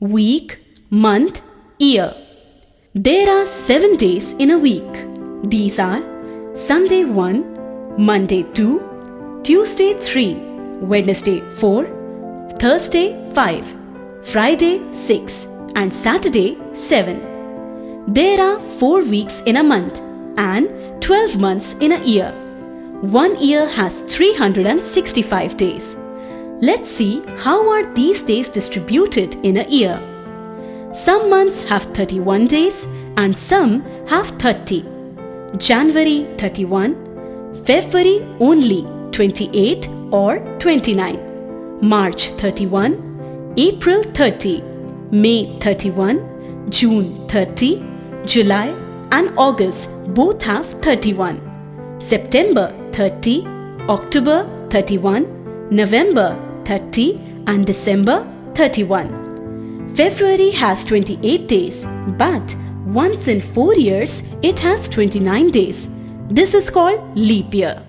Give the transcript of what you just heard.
week, month, year. There are seven days in a week. These are Sunday 1, Monday 2, Tuesday 3, Wednesday 4, Thursday 5, Friday 6, and Saturday 7. There are 4 weeks in a month and 12 months in a year. One year has 365 days. Let's see how are these days distributed in a year. Some months have 31 days and some have 30. January 31, February only 28 or 29, March 31, April 30, May 31, June 30, July and August both have 31, September 30, October 31, November 30 and December 31. February has 28 days, but once in 4 years it has 29 days. This is called leap year.